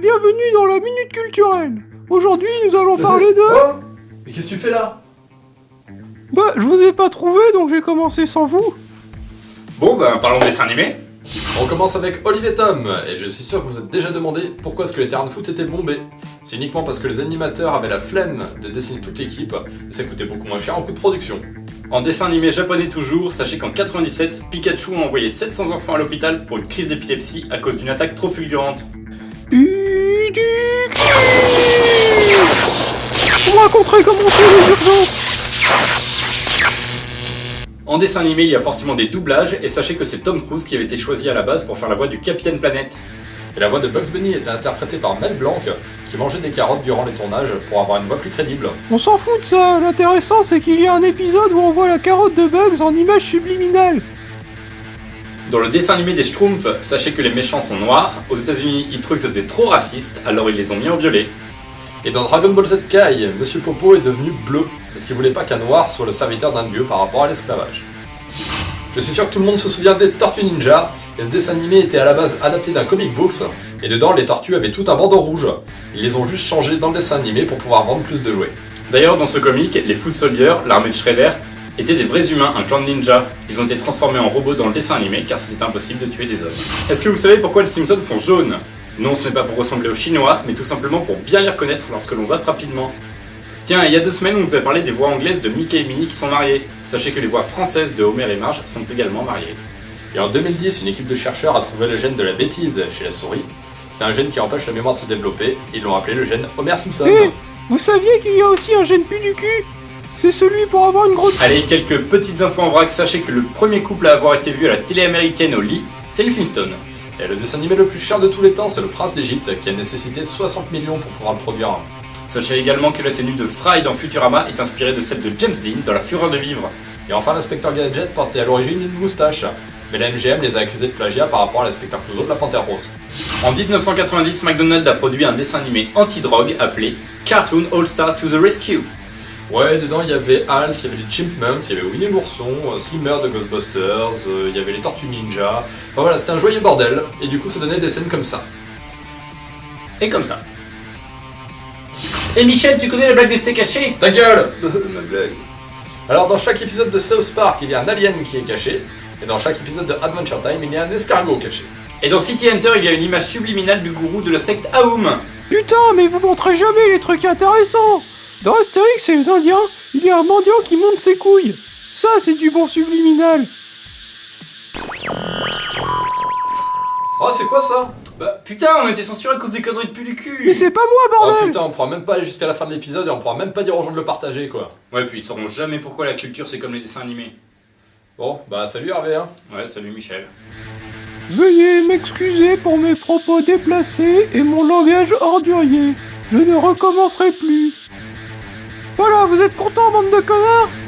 bienvenue dans la Minute Culturelle. Aujourd'hui, nous allons parler de... Oh Mais qu'est-ce que tu fais là? Bah, je vous ai pas trouvé, donc j'ai commencé sans vous. Bon, ben parlons dessin animé. On commence avec Olivier Tom, et je suis sûr que vous êtes déjà demandé pourquoi est-ce que les terrains de foot étaient bombés. C'est uniquement parce que les animateurs avaient la flemme de dessiner toute l'équipe, et ça coûtait beaucoup moins cher en coût de production. En dessin animé japonais toujours, sachez qu'en 97, Pikachu a envoyé 700 enfants à l'hôpital pour une crise d'épilepsie à cause d'une attaque trop fulgurante. Comment c'est les urgences. En dessin animé, il y a forcément des doublages, et sachez que c'est Tom Cruise qui avait été choisi à la base pour faire la voix du Capitaine Planète. Et la voix de Bugs Bunny était interprétée par Mel Blanc, qui mangeait des carottes durant les tournages pour avoir une voix plus crédible. On s'en fout de ça. L'intéressant, c'est qu'il y a un épisode où on voit la carotte de Bugs en image subliminale. Dans le dessin animé des Schtroumpfs, sachez que les méchants sont noirs. Aux États-Unis, ils trouvaient que c'était trop raciste, alors ils les ont mis en violet. Et dans Dragon Ball Z Kai, Monsieur Popo est devenu bleu, parce qu'il voulait pas qu'un noir soit le serviteur d'un dieu par rapport à l'esclavage. Je suis sûr que tout le monde se souvient des Tortues Ninja, et ce dessin animé était à la base adapté d'un comic books, et dedans les tortues avaient tout un bandeau rouge. Ils les ont juste changés dans le dessin animé pour pouvoir vendre plus de jouets. D'ailleurs, dans ce comic, les Foot Soldiers, l'armée de Shredder, étaient des vrais humains, un clan de ninjas. Ils ont été transformés en robots dans le dessin animé car c'était impossible de tuer des hommes. Est-ce que vous savez pourquoi les Simpsons sont jaunes? Non, ce n'est pas pour ressembler aux Chinois, mais tout simplement pour bien les reconnaître lorsque l'on zappe rapidement. Tiens, il y a deux semaines, on vous a parlé des voix anglaises de Mickey et Minnie qui sont mariées. Sachez que les voix françaises de Homer et Marge sont également mariées. Et en 2010, une équipe de chercheurs a trouvé le gène de la bêtise chez la souris. C'est un gène qui empêche la mémoire de se développer, ils l'ont appelé le gène Homer Simpson. Eh, vous saviez qu'il y a aussi un gène pu du cul? C'est celui pour avoir une grosse... Allez, quelques petites infos en vrac. Sachez que le premier couple à avoir été vu à la télé américaine au lit, c'est les Flintstones. Et le dessin animé le plus cher de tous les temps, c'est Le Prince d'Égypte, qui a nécessité 60 millions pour pouvoir le produire. Sachez également que la tenue de Fry dans Futurama est inspirée de celle de James Dean dans La Fureur de Vivre. Et enfin, l'inspecteur Gadget portait à l'origine une moustache. Mais la MGM les a accusés de plagiat par rapport à l'inspecteur Clouseau de la Panthère Rose. En 1990, McDonald's a produit un dessin animé anti-drogue appelé Cartoon All-Star to the Rescue. Ouais, dedans il y avait Alf, il y avait les Chipmunks, il y avait Winnie l'ourson, euh, Slimmer de Ghostbusters, euh, il y avait les Tortues Ninja. Enfin voilà, c'était un joyeux bordel, et du coup ça donnait des scènes comme ça. Et comme ça. Et Michel, tu connais la blague des steaks hachés? Ta gueule Ma blague. Alors dans chaque épisode de South Park, il y a un alien qui est caché, et dans chaque épisode de Adventure Time, il y a un escargot caché. Et dans City Hunter, il y a une image subliminale du gourou de la secte Aum. Putain, mais vous montrez jamais les trucs intéressants Dans Astérix et les Indiens, il y a un mendiant qui monte ses couilles. Ça, c'est du bon subliminal. Oh, c'est quoi ça? Bah putain, on était censuré à cause des conneries de pu du cul. Mais c'est pas moi, Oh bordel putain, on pourra même pas aller jusqu'à la fin de l'épisode et on pourra même pas dire aux gens de le partager quoi. Ouais, puis ils sauront jamais pourquoi la culture c'est comme les dessins animés. Bon, bah salut Hervé hein. Ouais, salut Michel. Veuillez m'excuser pour mes propos déplacés et mon langage ordurier. Je ne recommencerai plus. Vous êtes contents, bande de connards?